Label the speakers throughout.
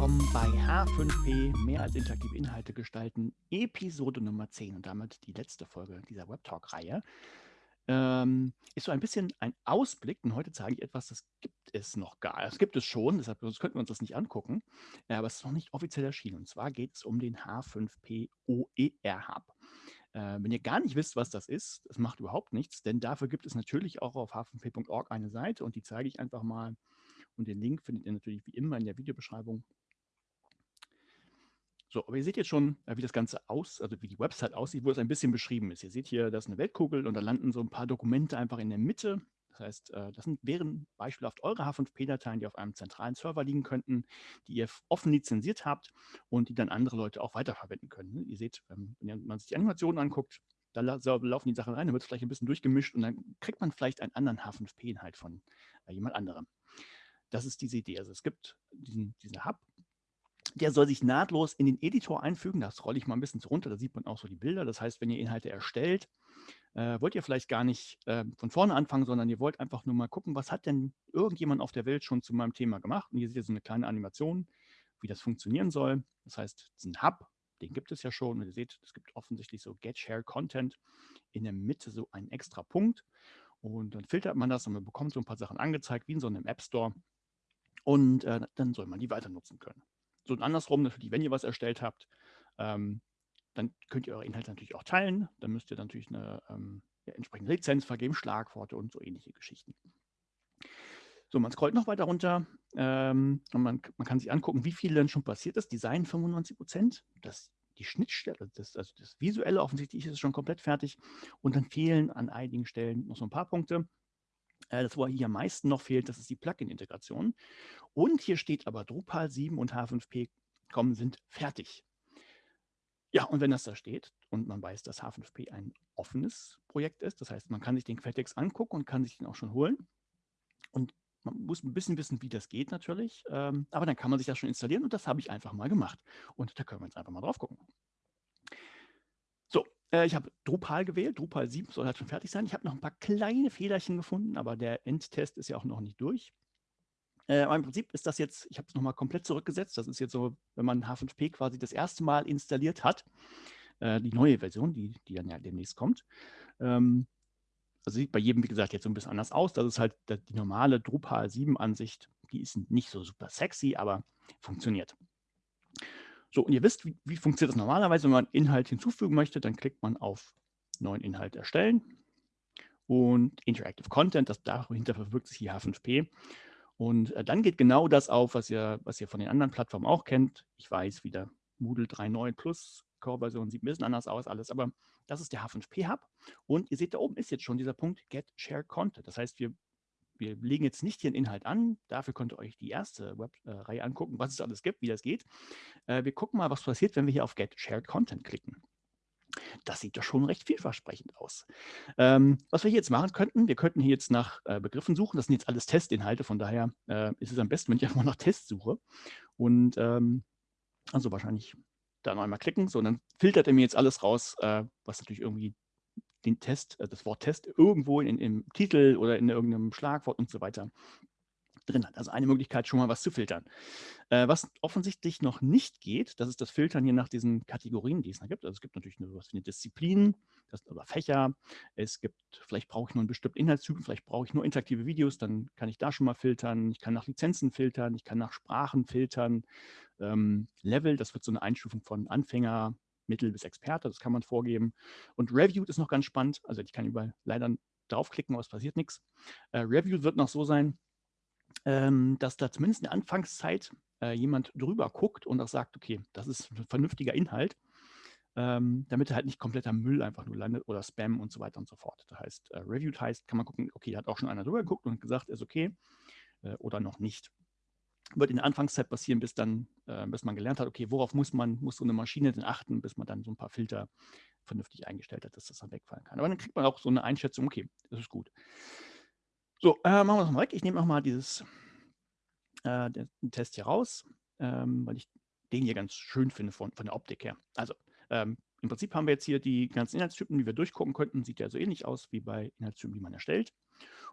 Speaker 1: willkommen bei H5P, mehr als interaktive Inhalte gestalten, Episode Nummer 10 und damit die letzte Folge dieser Webtalk-Reihe. Ähm, ist so ein bisschen ein Ausblick und heute zeige ich etwas, das gibt es noch gar. Das gibt es schon, deshalb könnten wir uns das nicht angucken, äh, aber es ist noch nicht offiziell erschienen. Und zwar geht es um den H5P OER Hub. Äh, wenn ihr gar nicht wisst, was das ist, das macht überhaupt nichts, denn dafür gibt es natürlich auch auf h5p.org eine Seite und die zeige ich einfach mal und den Link findet ihr natürlich wie immer in der Videobeschreibung. So, aber ihr seht jetzt schon, äh, wie das Ganze aus, also wie die Website aussieht, wo es ein bisschen beschrieben ist. Ihr seht hier, das ist eine Weltkugel und da landen so ein paar Dokumente einfach in der Mitte. Das heißt, äh, das sind, wären beispielhaft eure H5P-Dateien, die auf einem zentralen Server liegen könnten, die ihr offen lizenziert habt und die dann andere Leute auch weiterverwenden können. Ne? Ihr seht, ähm, wenn man sich die Animationen anguckt, da laufen die Sachen rein, dann wird es vielleicht ein bisschen durchgemischt und dann kriegt man vielleicht einen anderen H5P-Inhalt von äh, jemand anderem. Das ist diese Idee. Also es gibt diesen, diesen Hub, der soll sich nahtlos in den Editor einfügen. Das rolle ich mal ein bisschen runter, da sieht man auch so die Bilder. Das heißt, wenn ihr Inhalte erstellt, äh, wollt ihr vielleicht gar nicht äh, von vorne anfangen, sondern ihr wollt einfach nur mal gucken, was hat denn irgendjemand auf der Welt schon zu meinem Thema gemacht. Und hier seht ihr so eine kleine Animation, wie das funktionieren soll. Das heißt, diesen Hub, den gibt es ja schon. Und ihr seht, es gibt offensichtlich so Get Share Content in der Mitte so einen extra Punkt. Und dann filtert man das und man bekommt so ein paar Sachen angezeigt, wie in so einem App Store. Und äh, dann soll man die weiter nutzen können. So und andersrum natürlich, wenn ihr was erstellt habt, ähm, dann könnt ihr eure Inhalte natürlich auch teilen. Dann müsst ihr natürlich eine ähm, ja, entsprechende Lizenz vergeben, Schlagworte und so ähnliche Geschichten. So, man scrollt noch weiter runter ähm, und man, man, kann sich angucken, wie viel denn schon passiert ist. Design 95 Prozent, das die Schnittstelle, das, also das Visuelle offensichtlich ist schon komplett fertig und dann fehlen an einigen Stellen noch so ein paar Punkte. Äh, das, wo hier am meisten noch fehlt, das ist die Plugin-Integration. Und hier steht aber Drupal 7 und H5P kommen sind fertig. Ja, und wenn das da steht und man weiß, dass H5P ein offenes Projekt ist, das heißt, man kann sich den Quelltext angucken und kann sich den auch schon holen. Und man muss ein bisschen wissen, wie das geht natürlich, ähm, aber dann kann man sich das schon installieren und das habe ich einfach mal gemacht. Und da können wir jetzt einfach mal drauf gucken. Äh, ich habe Drupal gewählt. Drupal 7 soll halt schon fertig sein. Ich habe noch ein paar kleine Fehlerchen gefunden, aber der Endtest ist ja auch noch nicht durch. Äh, aber im Prinzip ist das jetzt, ich habe es nochmal komplett zurückgesetzt. Das ist jetzt so, wenn man H5P quasi das erste Mal installiert hat, äh, die neue Version, die, die dann ja demnächst kommt. Ähm, also sieht bei jedem, wie gesagt, jetzt so ein bisschen anders aus. Das ist halt die normale Drupal 7-Ansicht. Die ist nicht so super sexy, aber funktioniert. So, und ihr wisst, wie, wie funktioniert das normalerweise, wenn man Inhalt hinzufügen möchte, dann klickt man auf neuen Inhalt erstellen und Interactive Content, das dahinter verbirgt sich hier H5P. Und äh, dann geht genau das auf, was ihr, was ihr von den anderen Plattformen auch kennt. Ich weiß wieder, Moodle 3.9 Plus, Core-Version sieht ein bisschen anders aus, alles, aber das ist der H5P-Hub. Und ihr seht, da oben ist jetzt schon dieser Punkt Get Share Content. Das heißt, wir wir legen jetzt nicht den Inhalt an. Dafür könnt ihr euch die erste Web-Reihe äh, angucken, was es alles gibt, wie das geht. Äh, wir gucken mal, was passiert, wenn wir hier auf Get Shared Content klicken. Das sieht doch schon recht vielversprechend aus. Ähm, was wir hier jetzt machen könnten, wir könnten hier jetzt nach äh, Begriffen suchen. Das sind jetzt alles Testinhalte, von daher äh, ist es am besten, wenn ich einfach mal nach Tests suche. Und ähm, also wahrscheinlich da noch einmal klicken. So, und dann filtert er mir jetzt alles raus, äh, was natürlich irgendwie den Test, äh, das Wort Test irgendwo in, im Titel oder in irgendeinem Schlagwort und so weiter drin hat. Also eine Möglichkeit, schon mal was zu filtern. Äh, was offensichtlich noch nicht geht, das ist das Filtern hier nach diesen Kategorien, die es da gibt. Also es gibt natürlich nur was wie eine Disziplin das, oder Fächer. Es gibt, vielleicht brauche ich nur einen bestimmten Inhaltstyp, vielleicht brauche ich nur interaktive Videos, dann kann ich da schon mal filtern. Ich kann nach Lizenzen filtern, ich kann nach Sprachen filtern. Ähm, Level, das wird so eine Einstufung von Anfänger, Mittel bis Experte, das kann man vorgeben. Und Reviewed ist noch ganz spannend, also ich kann überall leider draufklicken, aber es passiert nichts. Äh, Reviewed wird noch so sein, ähm, dass da zumindest in der Anfangszeit äh, jemand drüber guckt und auch sagt, okay, das ist ein vernünftiger Inhalt, ähm, damit halt nicht kompletter Müll einfach nur landet oder Spam und so weiter und so fort. Das heißt, äh, Reviewed heißt, kann man gucken, okay, hat auch schon einer drüber geguckt und gesagt, ist okay äh, oder noch nicht wird in der Anfangszeit passieren, bis dann, äh, bis man gelernt hat, okay, worauf muss man, muss so eine Maschine denn achten, bis man dann so ein paar Filter vernünftig eingestellt hat, dass das dann wegfallen kann. Aber dann kriegt man auch so eine Einschätzung, okay, das ist gut. So, äh, machen wir das mal weg. Ich nehme nochmal dieses äh, den Test hier raus, ähm, weil ich den hier ganz schön finde von, von der Optik her. Also, ähm, im Prinzip haben wir jetzt hier die ganzen Inhaltstypen, die wir durchgucken könnten. Sieht ja so ähnlich aus wie bei Inhaltstypen, die man erstellt.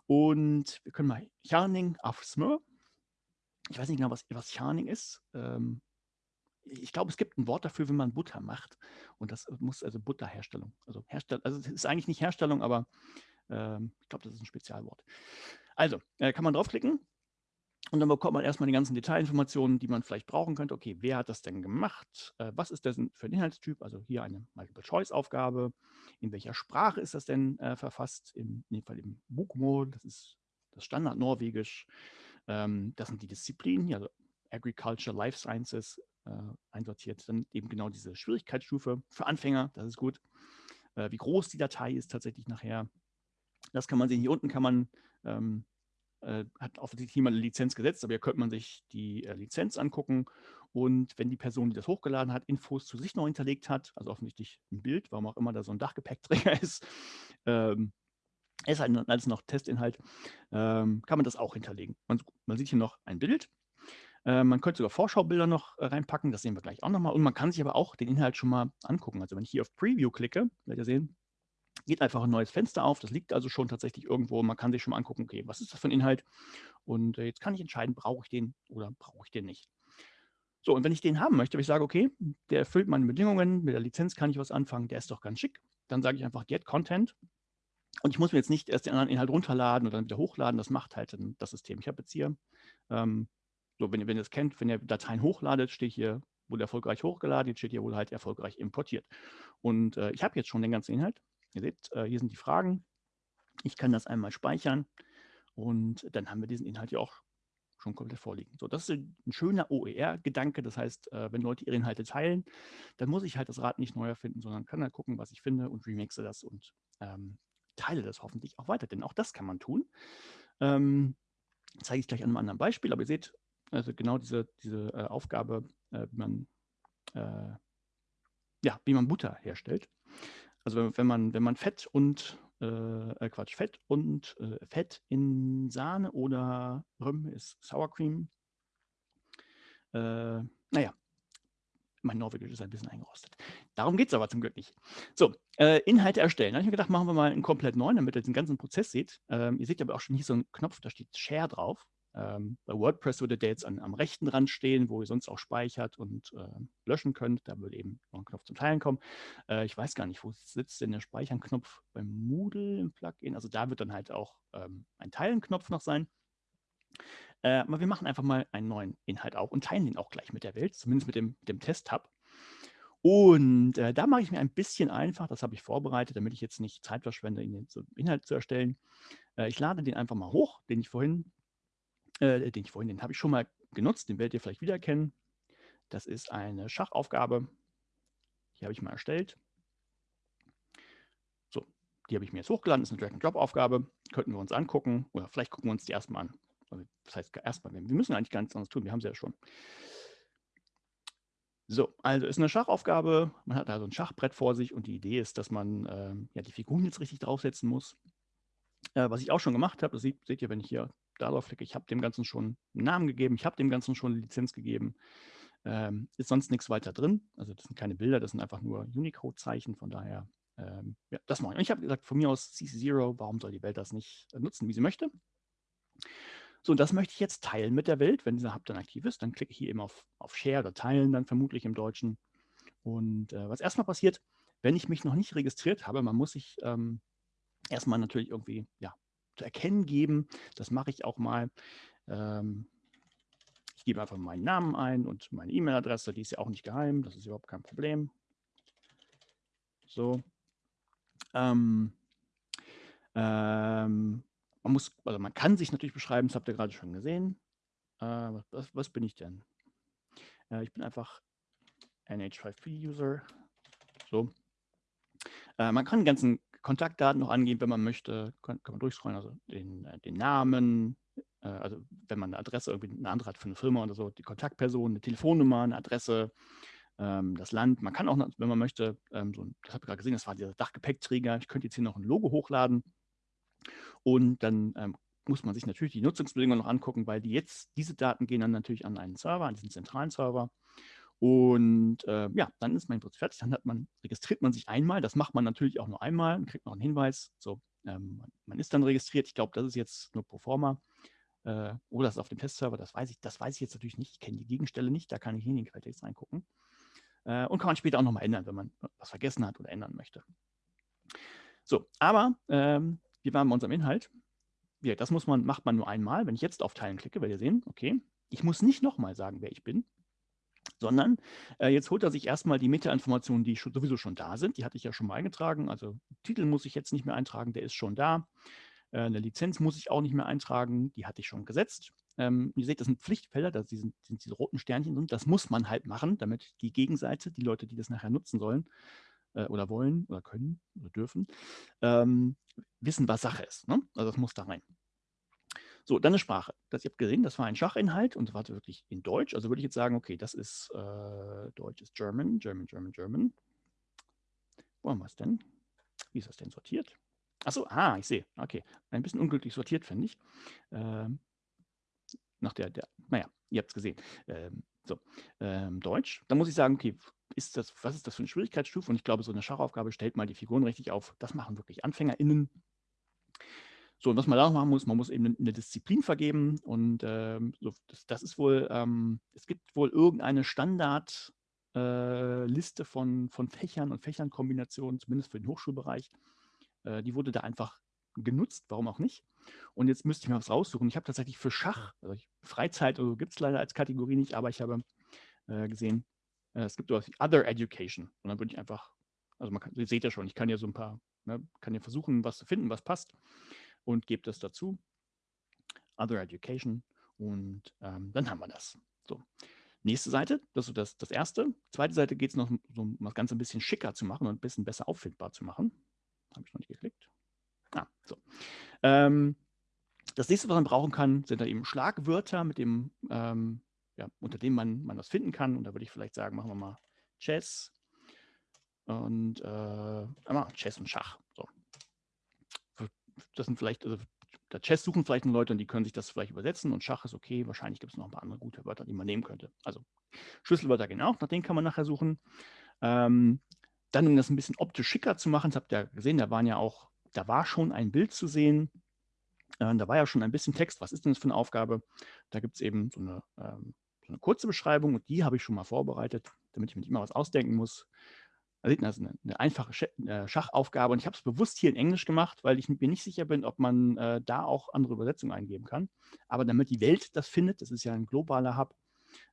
Speaker 1: Und wir können mal Yarning auf Smur ich weiß nicht genau, was, was Charning ist. Ähm, ich glaube, es gibt ein Wort dafür, wenn man Butter macht. Und das muss also Butterherstellung. Also Herstellung, also es ist eigentlich nicht Herstellung, aber ähm, ich glaube, das ist ein Spezialwort. Also, äh, kann man draufklicken und dann bekommt man erstmal die ganzen Detailinformationen, die man vielleicht brauchen könnte. Okay, wer hat das denn gemacht? Äh, was ist das für ein Inhaltstyp? Also hier eine Multiple-Choice-Aufgabe. In welcher Sprache ist das denn äh, verfasst? In, in dem Fall im Bokmål, das ist das Standard-Norwegisch. Ähm, das sind die Disziplinen, also Agriculture, Life Sciences äh, einsortiert. Dann eben genau diese Schwierigkeitsstufe für Anfänger, das ist gut. Äh, wie groß die Datei ist tatsächlich nachher. Das kann man sehen. Hier unten kann man ähm, äh, hat offensichtlich jemand eine Lizenz gesetzt, aber hier könnte man sich die äh, Lizenz angucken und wenn die Person, die das hochgeladen hat, Infos zu sich noch hinterlegt hat, also offensichtlich ein Bild, warum auch immer da so ein Dachgepäckträger ist, ähm, ist halt alles noch Testinhalt, ähm, kann man das auch hinterlegen. Man, man sieht hier noch ein Bild. Äh, man könnte sogar Vorschaubilder noch äh, reinpacken, das sehen wir gleich auch nochmal. Und man kann sich aber auch den Inhalt schon mal angucken. Also wenn ich hier auf Preview klicke, werdet ihr sehen, geht einfach ein neues Fenster auf. Das liegt also schon tatsächlich irgendwo. Man kann sich schon mal angucken, okay, was ist das für ein Inhalt? Und äh, jetzt kann ich entscheiden, brauche ich den oder brauche ich den nicht. So, und wenn ich den haben möchte, wenn ich sage, okay, der erfüllt meine Bedingungen, mit der Lizenz kann ich was anfangen, der ist doch ganz schick, dann sage ich einfach Get Content. Und ich muss mir jetzt nicht erst den anderen Inhalt runterladen oder dann wieder hochladen, das macht halt das System. Ich habe jetzt hier, ähm, so, wenn ihr, wenn ihr das kennt, wenn ihr Dateien hochladet, steht hier, wurde erfolgreich hochgeladen, jetzt steht hier, wurde halt erfolgreich importiert. Und äh, ich habe jetzt schon den ganzen Inhalt. Ihr seht, äh, hier sind die Fragen. Ich kann das einmal speichern und dann haben wir diesen Inhalt ja auch schon komplett vorliegen. So, das ist ein schöner OER-Gedanke. Das heißt, äh, wenn Leute ihre Inhalte teilen, dann muss ich halt das Rad nicht neu erfinden, sondern kann halt gucken, was ich finde und remixe das und ähm, teile das hoffentlich auch weiter. Denn auch das kann man tun. Ähm, zeige ich gleich an einem anderen Beispiel, aber ihr seht, also genau diese, diese äh, Aufgabe, äh, wie man äh, ja, wie man Butter herstellt. Also wenn man, wenn man Fett und äh, äh, Quatsch, Fett und äh, Fett in Sahne oder Rüm ist Sour Cream. Äh, naja, mein Norwegisch ist ein bisschen eingerostet. Darum geht es aber zum Glück nicht. So, äh, Inhalte erstellen. Da habe ich mir gedacht, machen wir mal einen komplett neuen, damit ihr den ganzen Prozess seht. Ähm, ihr seht aber auch schon hier so einen Knopf, da steht Share drauf. Ähm, bei WordPress würde der jetzt an, am rechten Rand stehen, wo ihr sonst auch speichert und äh, löschen könnt. Da würde eben noch ein Knopf zum Teilen kommen. Äh, ich weiß gar nicht, wo sitzt denn der Speichern-Knopf beim Moodle im Plugin. Also da wird dann halt auch ähm, ein Teilen-Knopf noch sein. Äh, aber wir machen einfach mal einen neuen Inhalt auch und teilen den auch gleich mit der Welt, zumindest mit dem, dem Test-Tab. Und äh, da mache ich mir ein bisschen einfach, das habe ich vorbereitet, damit ich jetzt nicht Zeit verschwende, den Inhalt zu erstellen. Äh, ich lade den einfach mal hoch, den ich vorhin äh, den ich vorhin, den habe ich schon mal genutzt, den werdet ihr vielleicht wiedererkennen. Das ist eine Schachaufgabe. Die habe ich mal erstellt. So, die habe ich mir jetzt hochgeladen. Das ist eine Drag-and-Drop-Aufgabe. Könnten wir uns angucken. Oder vielleicht gucken wir uns die erstmal an. Das heißt erstmal, wir müssen eigentlich gar nichts anderes tun. Wir haben sie ja schon. So, also ist eine Schachaufgabe. Man hat also ein Schachbrett vor sich und die Idee ist, dass man äh, ja, die Figuren jetzt richtig draufsetzen muss. Äh, was ich auch schon gemacht habe, das seht, seht ihr, wenn ich hier darauf klicke, ich habe dem Ganzen schon einen Namen gegeben, ich habe dem Ganzen schon eine Lizenz gegeben. Ähm, ist sonst nichts weiter drin. Also das sind keine Bilder, das sind einfach nur Unicode-Zeichen. Von daher, ähm, ja, das mache ich. Und ich habe gesagt, von mir aus CC0, warum soll die Welt das nicht äh, nutzen, wie sie möchte? So, und das möchte ich jetzt teilen mit der Welt. Wenn dieser Hub dann aktiv ist, dann klicke ich hier eben auf, auf Share oder Teilen, dann vermutlich im Deutschen. Und äh, was erstmal passiert, wenn ich mich noch nicht registriert habe, man muss sich ähm, erstmal natürlich irgendwie ja, zu erkennen geben. Das mache ich auch mal. Ähm, ich gebe einfach meinen Namen ein und meine E-Mail-Adresse, die ist ja auch nicht geheim, das ist überhaupt kein Problem. So. Ähm, ähm, man muss, also man kann sich natürlich beschreiben, das habt ihr gerade schon gesehen. Äh, was, was, bin ich denn? Äh, ich bin einfach NH5P-User. So. Äh, man kann den ganzen Kontaktdaten noch angeben, wenn man möchte, kann, kann man durchscrollen, also den, äh, den Namen, äh, also wenn man eine Adresse irgendwie eine andere hat für eine Firma oder so, die Kontaktperson, eine Telefonnummer, eine Adresse, ähm, das Land. Man kann auch, wenn man möchte, ähm, so, das habe ich gerade gesehen, das war dieser Dachgepäckträger. Ich könnte jetzt hier noch ein Logo hochladen und dann ähm, muss man sich natürlich die Nutzungsbedingungen noch angucken, weil die jetzt, diese Daten gehen dann natürlich an einen Server, an diesen zentralen Server. Und äh, ja, dann ist mein Prozess fertig. Dann man, registriert man sich einmal. Das macht man natürlich auch nur einmal und kriegt noch einen Hinweis. So, ähm, man ist dann registriert. Ich glaube, das ist jetzt nur pro forma. Äh, oder ist auf dem Testserver, das weiß ich, das weiß ich jetzt natürlich nicht. Ich kenne die Gegenstelle nicht, da kann ich in den Quelltext reingucken. Äh, und kann man später auch nochmal ändern, wenn man was vergessen hat oder ändern möchte. So, aber ähm, wir waren bei unserem Inhalt. Ja, das muss man, macht man nur einmal. Wenn ich jetzt auf Teilen klicke, werdet ihr sehen, okay, ich muss nicht nochmal sagen, wer ich bin, sondern äh, jetzt holt er sich erstmal die Metainformationen, die schon, sowieso schon da sind. Die hatte ich ja schon mal eingetragen. Also Titel muss ich jetzt nicht mehr eintragen, der ist schon da. Äh, eine Lizenz muss ich auch nicht mehr eintragen, die hatte ich schon gesetzt. Ähm, ihr seht, das sind Pflichtfelder, das sind, sind diese roten Sternchen drin. Das muss man halt machen, damit die Gegenseite, die Leute, die das nachher nutzen sollen äh, oder wollen oder können oder dürfen, ähm, wissen, was Sache ist. Ne? Also das muss da rein. So, dann eine Sprache. Das, ihr habt gesehen, das war ein Schachinhalt und war wirklich in Deutsch. Also würde ich jetzt sagen, okay, das ist äh, Deutsch ist German, German, German, German. Wo haben wir es denn? Wie ist das denn sortiert? Achso, ah, ich sehe. Okay. Ein bisschen unglücklich sortiert, finde ich. Ähm, nach der, der, naja, ihr habt es gesehen. Ähm, so, ähm, Deutsch. Da muss ich sagen, okay, ist das, was ist das für eine Schwierigkeitsstufe? Und ich glaube, so eine Schachaufgabe stellt mal die Figuren richtig auf. Das machen wirklich AnfängerInnen. So, und was man da noch machen muss, man muss eben eine Disziplin vergeben und ähm, so, das, das, ist wohl, ähm, es gibt wohl irgendeine Standardliste äh, von, von Fächern und Fächernkombinationen, zumindest für den Hochschulbereich. Äh, die wurde da einfach genutzt, warum auch nicht. Und jetzt müsste ich mal was raussuchen. Ich habe tatsächlich für Schach, also ich, Freizeit also gibt es leider als Kategorie nicht, aber ich habe äh, gesehen, äh, es gibt sowas wie Other Education. Und dann würde ich einfach, also man kann, ihr seht ja schon, ich kann ja so ein paar, ne, kann ja versuchen, was zu finden, was passt und gebe das dazu. Other Education und ähm, dann haben wir das. So. Nächste Seite, das ist das, das erste. Zweite Seite geht es noch so, um das Ganze ein bisschen schicker zu machen und ein bisschen besser auffindbar zu machen. Habe ich noch nicht geklickt. Ah, so. Ähm, das nächste, was man brauchen kann, sind da eben Schlagwörter, mit dem, ähm, ja, unter denen man, man das finden kann. Und da würde ich vielleicht sagen, machen wir mal Chess und äh, Chess und Schach. So das sind vielleicht, also der Chess suchen vielleicht Leute und die können sich das vielleicht übersetzen und Schach ist okay. Wahrscheinlich gibt es noch ein paar andere gute Wörter, die man nehmen könnte. Also Schlüsselwörter gehen auch, nach denen kann man nachher suchen. Ähm, dann, um das ein bisschen optisch schicker zu machen, das habt ihr gesehen, da waren ja auch, da war schon ein Bild zu sehen. Äh, da war ja schon ein bisschen Text. Was ist denn das für eine Aufgabe? Da gibt es eben so eine, ähm, so eine kurze Beschreibung und die habe ich schon mal vorbereitet, damit ich mir nicht immer was ausdenken muss also eine, eine einfache äh, Schachaufgabe und ich habe es bewusst hier in Englisch gemacht, weil ich mir nicht sicher bin, ob man äh, da auch andere Übersetzungen eingeben kann. Aber damit die Welt das findet, das ist ja ein globaler Hub,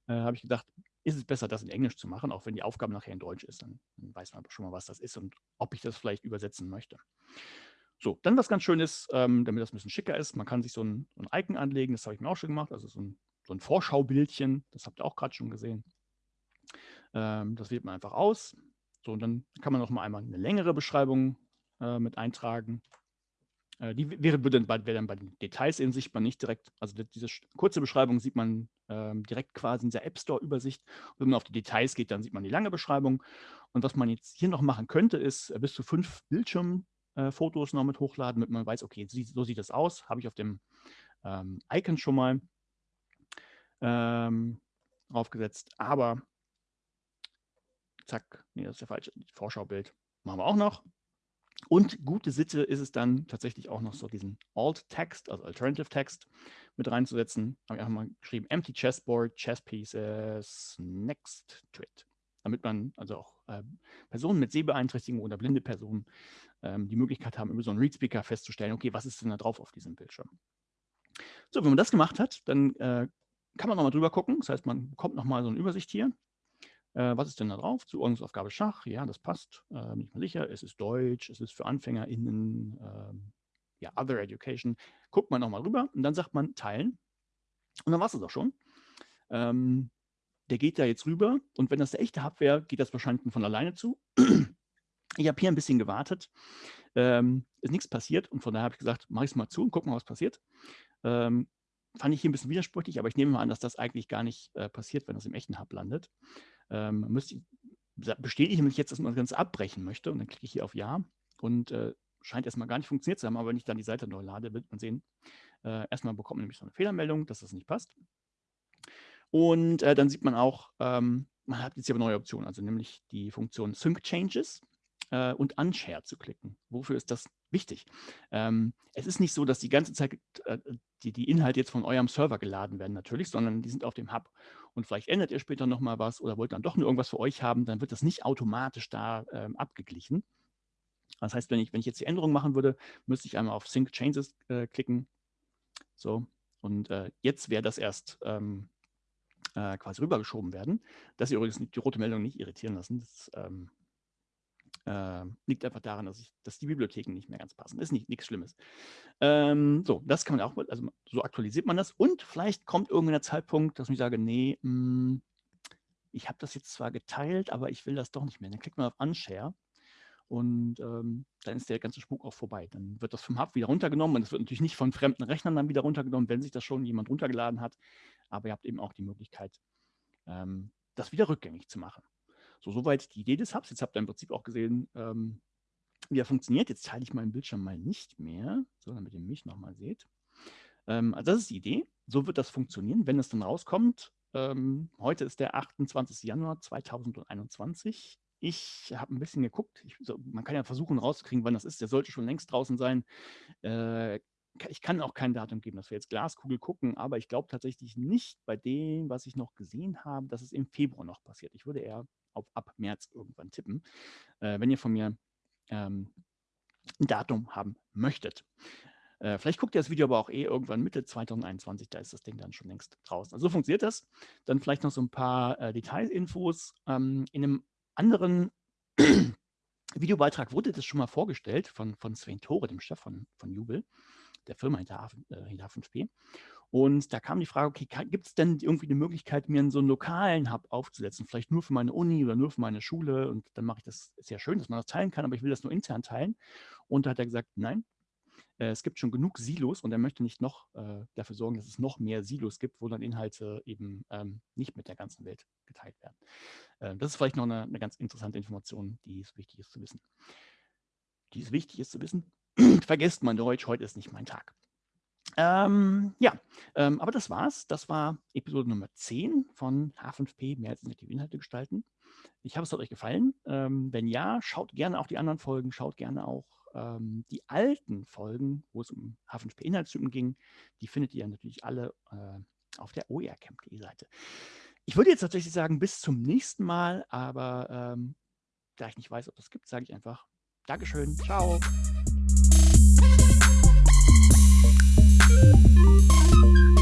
Speaker 1: äh, habe ich gedacht, ist es besser, das in Englisch zu machen, auch wenn die Aufgabe nachher in Deutsch ist. Dann, dann, weiß man schon mal, was das ist und ob ich das vielleicht übersetzen möchte. So, dann was ganz Schönes, ähm, damit das ein bisschen schicker ist, man kann sich so ein, so ein Icon anlegen, das habe ich mir auch schon gemacht, also so ein, so ein Vorschaubildchen, das habt ihr auch gerade schon gesehen. Ähm, das wählt man einfach aus, so, und dann kann man noch mal einmal eine längere Beschreibung äh, mit eintragen. Äh, die wäre, dann bei, wäre dann bei den Details in sichtbar nicht direkt, also diese kurze Beschreibung sieht man ähm, direkt quasi in der App Store-Übersicht. Wenn man auf die Details geht, dann sieht man die lange Beschreibung. Und was man jetzt hier noch machen könnte, ist äh, bis zu fünf Bildschirmfotos äh, noch mit hochladen, damit man weiß, okay, so sieht das aus. Habe ich auf dem ähm, Icon schon mal ähm, aufgesetzt. Aber Zack, nee, das ist ja falsch. Vorschaubild machen wir auch noch. Und gute Sitte ist es dann tatsächlich auch noch so diesen Alt-Text, also Alternative Text mit reinzusetzen. Habe ich einfach mal geschrieben, Empty Chessboard, Chess Pieces, Next to it. Damit man also auch äh, Personen mit Sehbeeinträchtigung oder blinde Personen ähm, die Möglichkeit haben, über so einen Read-Speaker festzustellen, okay, was ist denn da drauf auf diesem Bildschirm? So, wenn man das gemacht hat, dann äh, kann man nochmal drüber gucken. Das heißt, man bekommt nochmal so eine Übersicht hier. Äh, was ist denn da drauf? Zuordnungsaufgabe Schach, ja, das passt, äh, bin ich mir sicher. Es ist Deutsch, es ist für AnfängerInnen, ähm, ja, Other Education. Guckt man nochmal rüber und dann sagt man Teilen. Und dann war es das auch schon. Ähm, der geht da jetzt rüber und wenn das der echte Hub wäre, geht das wahrscheinlich von alleine zu. Ich habe hier ein bisschen gewartet, ähm, ist nichts passiert und von daher habe ich gesagt, mache ich es mal zu und guck mal, was passiert. Ähm, fand ich hier ein bisschen widersprüchlich, aber ich nehme mal an, dass das eigentlich gar nicht äh, passiert, wenn das im echten Hub landet ähm, müsste bestätige ich jetzt, dass man das Ganze abbrechen möchte und dann klicke ich hier auf Ja und äh, scheint erstmal gar nicht funktioniert zu haben, aber wenn ich dann die Seite neu lade, wird man sehen, äh, erstmal bekommt man nämlich so eine Fehlermeldung, dass das nicht passt. Und äh, dann sieht man auch, ähm, man hat jetzt hier eine neue Option, also nämlich die Funktion Sync Changes äh, und Unshare zu klicken. Wofür ist das wichtig. Ähm, es ist nicht so, dass die ganze Zeit äh, die, die Inhalte jetzt von eurem Server geladen werden natürlich, sondern die sind auf dem Hub. Und vielleicht ändert ihr später nochmal was oder wollt dann doch nur irgendwas für euch haben, dann wird das nicht automatisch da ähm, abgeglichen. Das heißt, wenn ich, wenn ich jetzt die Änderung machen würde, müsste ich einmal auf Sync Changes äh, klicken. So, und äh, jetzt wäre das erst ähm, äh, quasi rübergeschoben werden. Das ihr übrigens die rote Meldung nicht irritieren lassen. Das ähm, äh, liegt einfach daran, dass, ich, dass die Bibliotheken nicht mehr ganz passen. Ist nicht nichts Schlimmes. Ähm, so, das kann man auch, also so aktualisiert man das. Und vielleicht kommt irgendein Zeitpunkt, dass ich sage, nee, mh, hm, ich habe das jetzt zwar geteilt, aber ich will das doch nicht mehr. Dann klickt man auf Unshare und ähm, dann ist der ganze Spuk auch vorbei. Dann wird das vom Hub wieder runtergenommen und es wird natürlich nicht von fremden Rechnern dann wieder runtergenommen, wenn sich das schon jemand runtergeladen hat. Aber ihr habt eben auch die Möglichkeit, ähm, das wieder rückgängig zu machen. So, soweit die Idee des Hubs. Jetzt habt ihr im Prinzip auch gesehen, ähm, wie er funktioniert. Jetzt teile ich meinen Bildschirm mal nicht mehr, so damit ihr mich nochmal seht. Ähm, also das ist die Idee. So wird das funktionieren, wenn es dann rauskommt. Ähm, heute ist der 28. Januar 2021. Ich habe ein bisschen geguckt. Ich, so, man kann ja versuchen rauszukriegen, wann das ist. Der sollte schon längst draußen sein. Äh, ich kann auch kein Datum geben, dass wir jetzt Glaskugel gucken, aber ich glaube tatsächlich nicht bei dem, was ich noch gesehen habe, dass es im Februar noch passiert. Ich würde eher auf ab März irgendwann tippen, äh, wenn ihr von mir ähm, ein Datum haben möchtet. Äh, vielleicht guckt ihr das Video aber auch eh irgendwann Mitte 2021, da ist das Ding dann schon längst draußen. Also so funktioniert das. Dann vielleicht noch so ein paar äh, Detailinfos. Ähm, in einem anderen Videobeitrag wurde das schon mal vorgestellt von, von Sven Tore, dem Chef von, von Jubel, der Firma hinter, äh, hinter H5P. Und da kam die Frage, okay, gibt es denn irgendwie eine Möglichkeit, mir so einen lokalen Hub aufzusetzen, vielleicht nur für meine Uni oder nur für meine Schule und dann mache ich das, ja schön, dass man das teilen kann, aber ich will das nur intern teilen. Und da hat er gesagt, nein, äh, es gibt schon genug Silos und er möchte nicht noch äh, dafür sorgen, dass es noch mehr Silos gibt, wo dann Inhalte eben ähm, nicht mit der ganzen Welt geteilt werden. Äh, das ist vielleicht noch eine, eine, ganz interessante Information, die es wichtig ist zu wissen. Die es wichtig ist zu wissen. Vergesst mein Deutsch, heute ist nicht mein Tag. Ähm, ja, ähm, aber das war's. Das war Episode Nummer 10 von H5P, mehr als innovative Inhalte gestalten. Ich hoffe, es hat euch gefallen. Ähm, wenn ja, schaut gerne auch die anderen Folgen, schaut gerne auch ähm, die alten Folgen, wo es um H5P-Inhaltstypen ging, die findet ihr natürlich alle äh, auf der oercamp.de Seite. Ich würde jetzt tatsächlich sagen, bis zum nächsten Mal, aber ähm, da ich nicht weiß, ob es gibt, sage ich einfach Dankeschön, ciao. Thank you.